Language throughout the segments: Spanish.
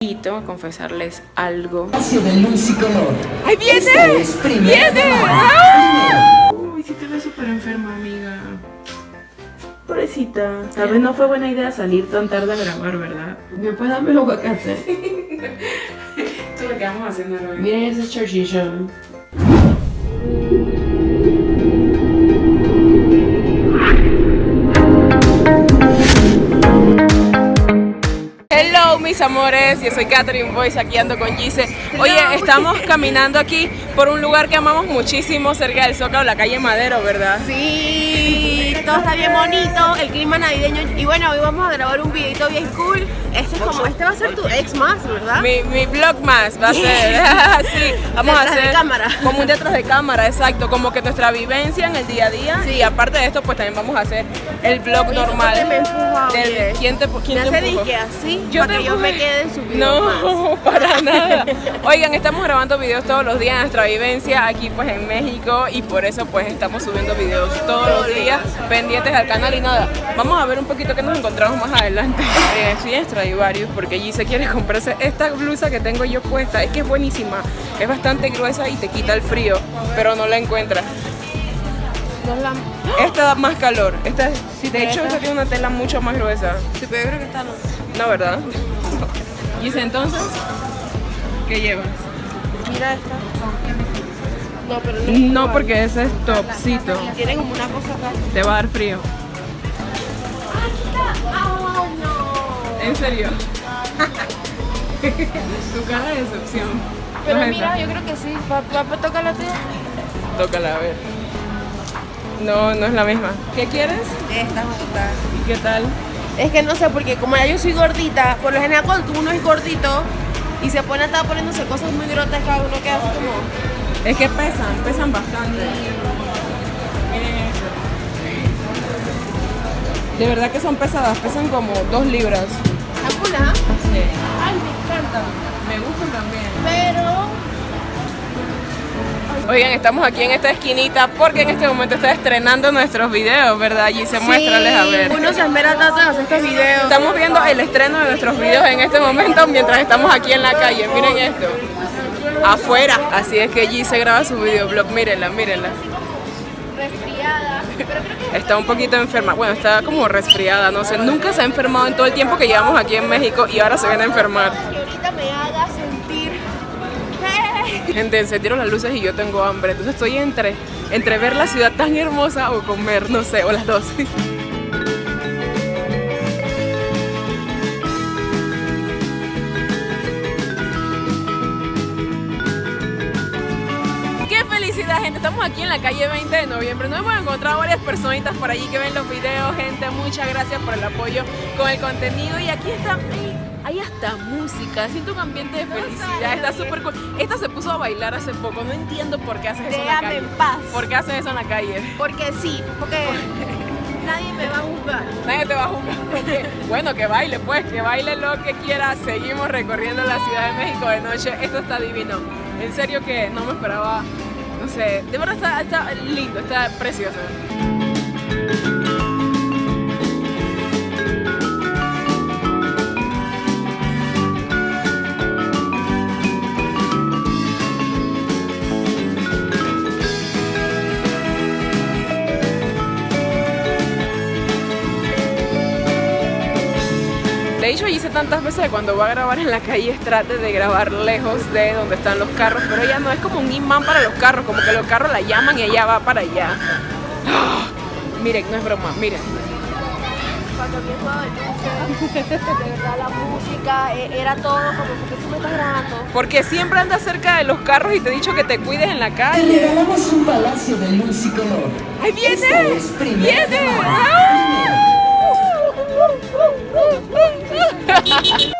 Y tengo que confesarles algo. de luz y color. ¡Ahí viene! Este es ¡Viene! ¡Ah! Uy, sí te ves súper enferma, amiga. Pobrecita. Tal vez no fue buena idea salir tan tarde a grabar, ¿verdad? ¿Me puedes darme el aguacate? Esto es lo que vamos haciendo hoy. Miren ese chorchillo. Mis amores, yo soy Catherine Boyce, aquí ando con Gise. Oye, estamos caminando aquí por un lugar que amamos muchísimo cerca del Zócalo, la calle Madero, ¿verdad? Sí, todo está bien bonito, el clima navideño. Y bueno, hoy vamos a grabar un videito bien cool. Este es como, este va a ser tu ex más, ¿verdad? Mi, mi vlog más va a ser, sí, vamos a Detrás de hacer cámara. como un detrás de cámara, exacto, como que nuestra vivencia en el día a día y aparte de esto pues también vamos a hacer el vlog normal. te me empuja, del- oye. ¿Quién te, quién Me te hace empujó? disque así, Yo para te que yo me quede en su video más. No, para nada. Oigan, estamos grabando videos todos los días, nuestra vivencia aquí pues en México y por eso pues estamos subiendo videos todos los días pendientes al canal y nada. Vamos a ver un poquito que nos encontramos más adelante. Eh, sí, extraí varios porque Gise quiere comprarse esta blusa que tengo yo puesta. Es que es buenísima, es bastante gruesa y te quita el frío, pero no la encuentra. No es la... Esta da más calor. Esta, de hecho, esta tiene una tela mucho más gruesa. Sí, pero yo creo que está no. No, ¿verdad? Gise, entonces, ¿qué llevas? Mira esta. No, pero no. No, porque ese es topcito. Tiene como una cosa acá. Te va a dar frío. ¡Ah, no! ¿En serio? tu cara de decepción. Pero ¿No es mira, esa? yo creo que sí. Papá, toca la tuya. Tócala, a ver. No, no es la misma. ¿Qué quieres? Esta justa. ¿Y qué tal? Es que no sé, porque como ya yo soy gordita, por lo general cuando uno es gordito y se pone a estar poniéndose cosas muy grotescas, uno queda así como... Es que pesan, pesan bastante. Miren esto. De verdad que son pesadas, pesan como dos libras. ¿Alguna? Sí. Ay, me encanta. Me gustan también. Pero... Oigan, estamos aquí en esta esquinita porque en este momento está estrenando nuestros videos, ¿verdad? Y se muéstrales a ver. Uno se espera tanto en hacer estos videos. Estamos viendo el estreno de nuestros videos en este momento mientras estamos aquí en la calle. Miren esto. Afuera. Así es que G se graba su videoblog. Mírenla, mírenla. Resfriada. Pero creo que Está un poquito enferma. Bueno, está como resfriada, no sé. Nunca se ha enfermado en todo el tiempo que llevamos aquí en México y ahora se viene a enfermar. que ahorita me haga sentir... Gente, encendieron las luces y yo tengo hambre. Entonces estoy entre, entre ver la ciudad tan hermosa o comer, no sé, o las dos. Estamos aquí en la calle 20 de noviembre. Nos hemos encontrado varias personitas por allí que ven los videos. Gente, muchas gracias por el apoyo con el contenido. Y aquí está, ahí hasta música. Siento un ambiente de felicidad. Está súper cool. Esta se puso a bailar hace poco. No entiendo por qué haces eso en la calle. en paz. ¿Por qué haces eso en la calle? Porque sí, porque nadie me va a juzgar. Nadie te va a juzgar. Bueno, que baile, pues, que baile lo que quiera. Seguimos recorriendo la Ciudad de México de noche. Esto está divino. En serio que no me esperaba, de verdad está lindo, está precioso. De hecho, hice tantas veces que cuando va a grabar en la calle trate de grabar lejos de donde están los carros, pero ella no es como un imán para los carros, como que los carros la llaman y ella va para allá. ¡Ah! Miren, no es broma, miren. Cuando el de verdad la música, eh, era todo como porque tú me estás grabando. Porque siempre andas cerca de los carros y te he dicho que te cuides en la Te calle. regalamos un palacio de luz y color. ¡Ahí viene! Este. ¡Ah! ha ha ha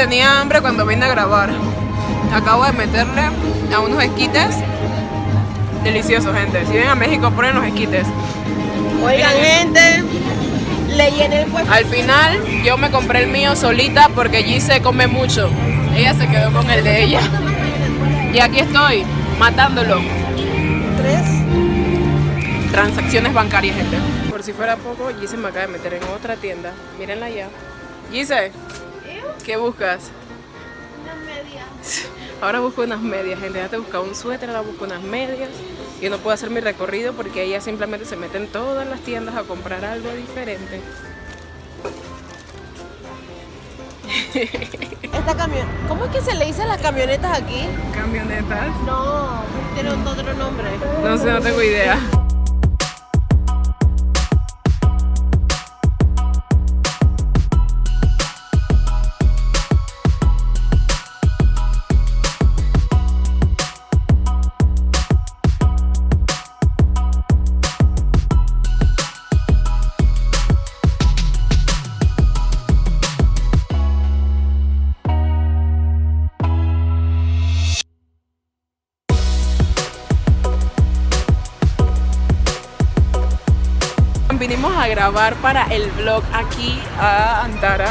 tenía hambre cuando vine a grabar. Acabo de meterle a unos esquites. Deliciosos, gente. Si vienen a México, ponen los esquites. Oigan, gente, le llené el puesto. Al final, yo me compré el mío solita porque Gise come mucho. Ella se quedó con el de ella. Y aquí estoy, matándolo. Tres. Transacciones bancarias, gente. Por si fuera poco, Gise me acaba de meter en otra tienda. Mírenla ya. Gise, ¿qué buscas? Ahora busco unas medias, gente. Ya te buscaba un suéter, ahora busco unas medias. Yo no puedo hacer mi recorrido porque ella simplemente se mete en todas las tiendas a comprar algo diferente. Esta camión. ¿Cómo es que se le dice a las camionetas aquí? Camionetas. No, tiene otro nombre. No sé, no tengo idea. Grabar para el vlog aquí a Antara.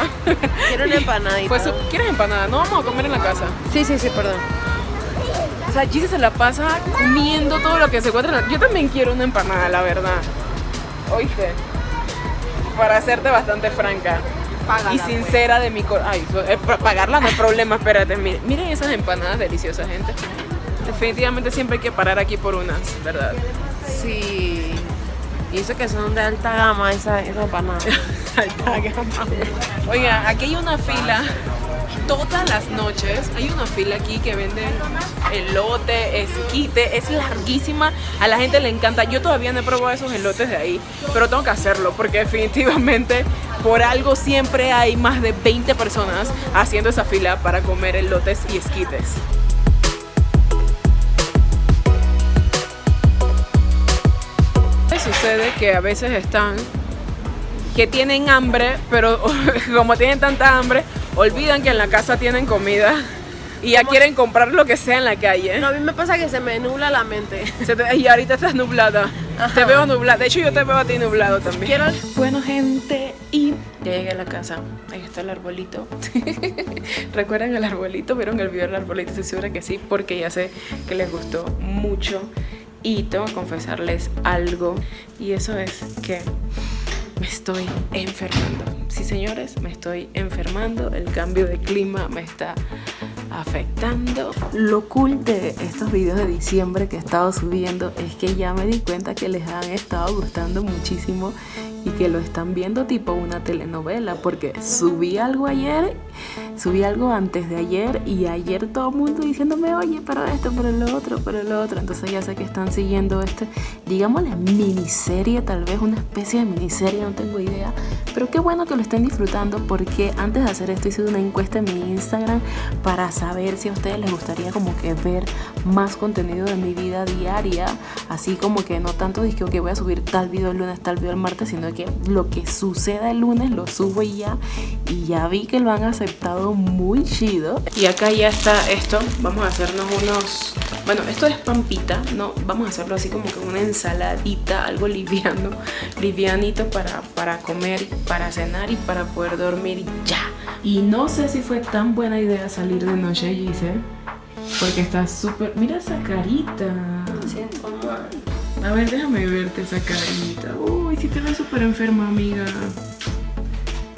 Quiero una empanadita. Pues, ¿quieres empanada? No vamos a comer en la casa. Sí, sí, sí, perdón. O sea, Gise se la pasa comiendo todo lo que se encuentra. en la- Yo también quiero una empanada, la verdad. Oíste. Para serte bastante franca Págala, y pues. sincera de mi corazón. Ay, eh, pa- pagarla no hay problema, espérate. Miren, miren esas empanadas deliciosas, gente. Definitivamente siempre hay que parar aquí por unas, ¿verdad? Sí. Y eso que son de alta gama, esa, esa empanada. Alta gama. Oiga, aquí hay una fila. Todas las noches hay una fila aquí que venden elote, esquite, es larguísima, a la gente le encanta. Yo todavía no he probado esos elotes de ahí, pero tengo que hacerlo porque definitivamente por algo siempre hay más de 20 personas haciendo esa fila para comer elotes y esquites. Sucede que a veces están que tienen hambre, pero como tienen tanta hambre, olvidan que en la casa tienen comida y ya quieren comprar lo que sea en la calle. No, a mí me pasa que se me nubla la mente. Se te- y ahorita estás nublada. Te veo nublada. De hecho, yo te veo a ti nublado también. Quiero- Bueno, gente, y ya llegué a la casa. Ahí está el arbolito. ¿Recuerdan el arbolito? ¿Vieron el video del arbolito? Estoy segura que sí, porque ya sé que les gustó mucho. Y tengo que confesarles algo. Y eso es que me estoy enfermando. Sí, señores, me estoy enfermando. El cambio de clima me está afectando. Lo cool de estos videos de diciembre que he estado subiendo es que ya me di cuenta que les han estado gustando muchísimo y que lo están viendo tipo una telenovela porque subí algo ayer, subí algo antes de ayer y ayer todo el mundo diciéndome, oye, pero esto, pero lo otro, pero lo otro. Entonces ya sé que están siguiendo este, digámosle, miniserie, tal vez una especie de miniserie, no tengo idea. Pero qué bueno que lo estén disfrutando porque antes de hacer esto hice una encuesta en mi Instagram para saber si a ustedes les gustaría como que ver más contenido de mi vida diaria, así como que no tanto dije que voy a subir tal video el lunes, tal video el martes, sino que lo que suceda el lunes lo subo y ya. Y ya vi que lo han aceptado muy chido. Y acá ya está esto. Vamos a hacernos unos... Bueno, esto es pampita, ¿no? Vamos a hacerlo así como que una ensaladita, algo liviano, livianito para, para comer, para cenar y para poder dormir ya. Y no sé si fue tan buena idea salir de noche, Gise. Porque está súper... Mira esa carita. A ver, déjame verte esa carita. Uy, sí te ves súper enferma, amiga.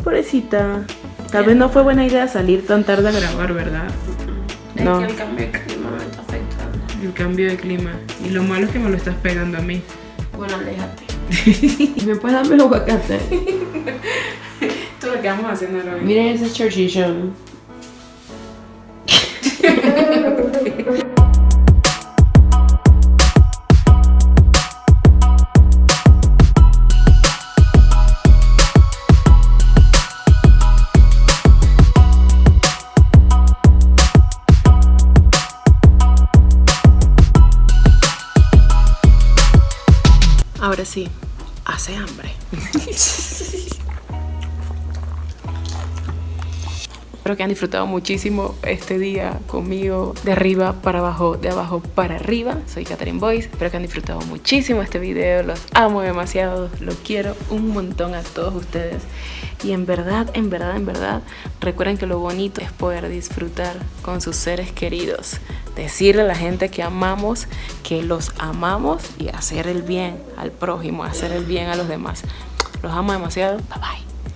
Pobrecita. Tal vez no fue buena idea salir tan tarde a grabar, ¿verdad? No, el cambio de clima. Y lo malo es que me lo estás pegando a mí. Bueno, aléjate. ¿Me puedes darme el aguacate? Esto es lo que vamos a hacer hoy. Miren ese chorchillo. Ahora sí, hace hambre. Espero que han disfrutado muchísimo este día conmigo de arriba para abajo, de abajo para arriba. Soy Catherine Boyce. Espero que han disfrutado muchísimo este video. Los amo demasiado. Los quiero un montón a todos ustedes. Y en verdad, en verdad, en verdad, recuerden que lo bonito es poder disfrutar con sus seres queridos. Decirle a la gente que amamos, que los amamos y hacer el bien al prójimo, hacer el bien a los demás. Los amo demasiado. Bye bye.